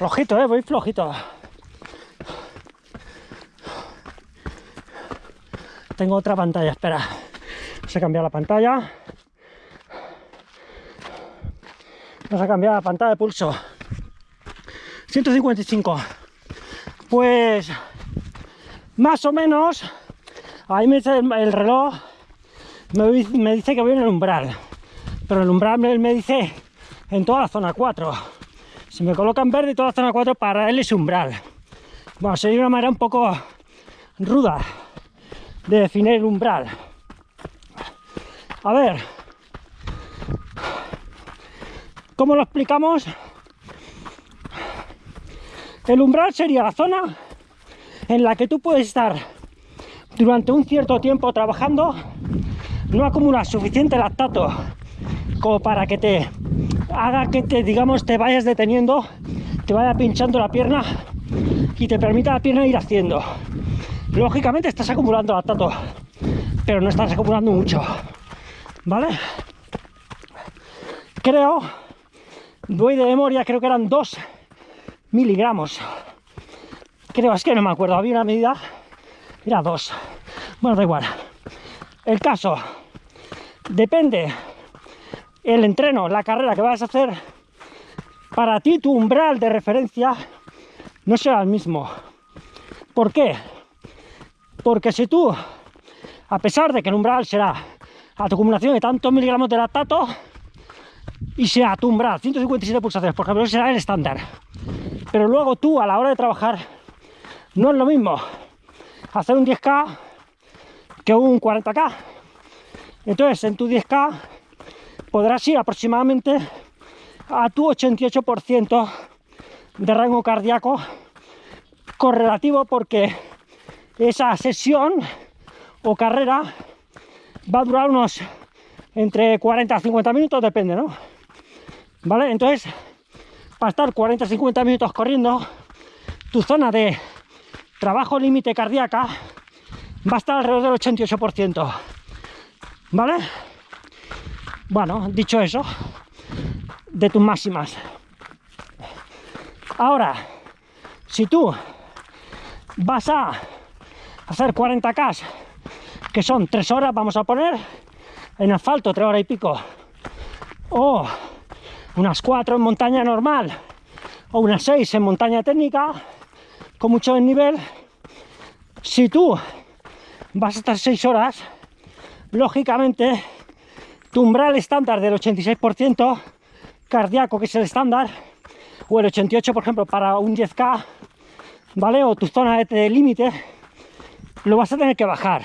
Flojito, eh, voy flojito. Tengo otra pantalla, espera. Vamos a cambiar la pantalla. Vamos a cambiar la pantalla de pulso. 155. Pues más o menos, ahí me dice el, el reloj, me dice que voy en el umbral, pero el umbral me, me dice en toda la zona 4. Si me coloca en verde toda la zona 4, para él es umbral. Bueno, sería una manera un poco ruda de definir el umbral. A ver, ¿cómo lo explicamos? El umbral sería la zona en la que tú puedes estar durante un cierto tiempo trabajando, no acumulas suficiente lactato como para que te haga que te, digamos, te vayas deteniendo, te vaya pinchando la pierna y te permita la pierna ir haciendo. Lógicamente estás acumulando lactato, pero no estás acumulando mucho, ¿vale? Creo, voy de memoria, creo que eran 2 miligramos. Creo, es que no me acuerdo, había una medida, era 2. Bueno, da igual. El caso, depende el entreno, la carrera que vas a hacer, para ti tu umbral de referencia no será el mismo. ¿Por qué? Porque si tú, a pesar de que el umbral será a tu acumulación de tantos miligramos de lactato, y sea tu umbral, 157 pulsaciones, por ejemplo, será el estándar. Pero luego tú, a la hora de trabajar, no es lo mismo hacer un 10K que un 40K. Entonces, en tu 10K podrás ir aproximadamente a tu 88% de rango cardíaco correlativo porque esa sesión o carrera va a durar unos entre 40 a 50 minutos, depende, ¿no? ¿Vale? Entonces, para estar 40 a 50 minutos corriendo, tu zona de trabajo límite cardíaca va a estar alrededor del 88%. ¿Vale? Bueno, dicho eso, de tus máximas. Ahora, si tú vas a hacer 40K, que son 3 horas, vamos a poner, en asfalto 3 horas y pico, o unas 4 en montaña normal, o unas 6 en montaña técnica, con mucho desnivel, si tú vas a estar 6 horas, lógicamente umbral estándar del 86% cardíaco, que es el estándar, o el 88, por ejemplo, para un 10K, ¿vale? O tu zona de- de límite, lo vas a tener que bajar.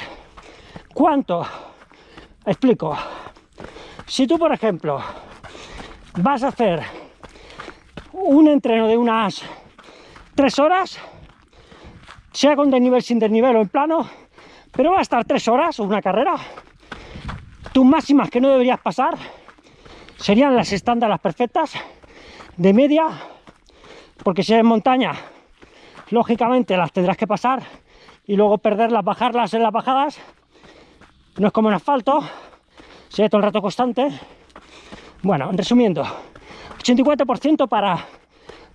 ¿Cuánto? Explico. Si tú, por ejemplo, vas a hacer un entreno de unas 3 horas, sea con desnivel, sin desnivel o en plano, pero va a estar 3 horas o una carrera, tus máximas que no deberías pasar serían las estándar, las perfectas, de media, porque si es en montaña, lógicamente las tendrás que pasar y luego perderlas, bajarlas en las bajadas. No es como en asfalto, sería todo el rato constante. Bueno, resumiendo, 84% para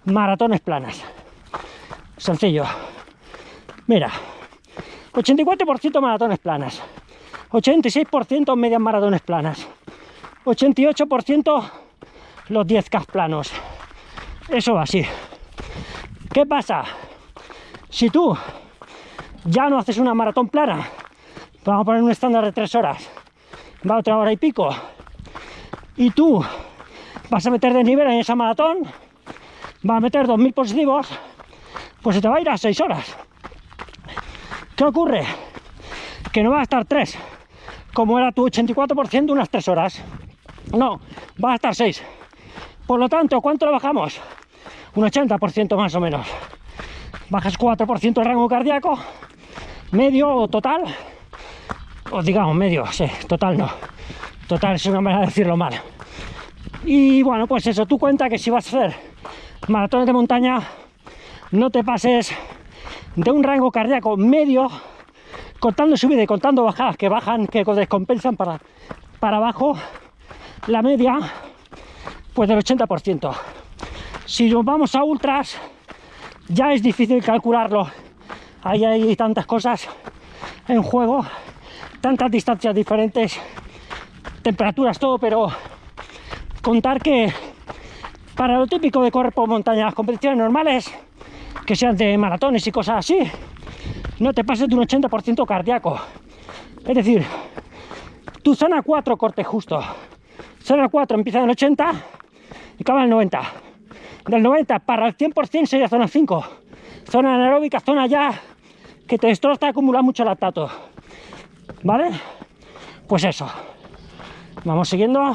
maratones planas. Sencillo. Mira, 84% maratones planas, 86% medias maratones planas, 88% los 10K planos. Eso va así. ¿Qué pasa? Si tú ya no haces una maratón plana, vamos a poner un estándar de 3 horas, va otra hora y pico, y tú vas a meter de nivel en esa maratón, vas a meter 2.000 positivos, pues se te va a ir a 6 horas. ¿Qué ocurre? Que no va a estar 3, como era tu 84% unas 3 horas. No, va a estar 6. Por lo tanto, ¿cuánto lo bajamos? Un 80% más o menos. Bajas 4% el rango cardíaco, medio o total, o digamos medio, sí, total no. Total es una manera de decirlo mal. Y bueno, pues eso, tú cuenta que si vas a hacer maratones de montaña, no te pases de un rango cardíaco medio, contando subida y contando bajadas que bajan, que descompensan para, para abajo, la media, pues del 80%. Si nos vamos a ultras, ya es difícil calcularlo. Ahí hay tantas cosas en juego, tantas distancias diferentes, temperaturas, todo, pero contar que para lo típico de correr por montaña, las competiciones normales, que sean de maratones y cosas así, no te pases de un 80% cardíaco. Es decir, tu zona 4 corte justo. Zona 4 empieza en 80 y acaba en 90. Del 90 para el 100% sería zona 5. Zona anaeróbica, zona ya que te destroza y acumula mucho lactato. ¿Vale? Pues eso. Vamos siguiendo.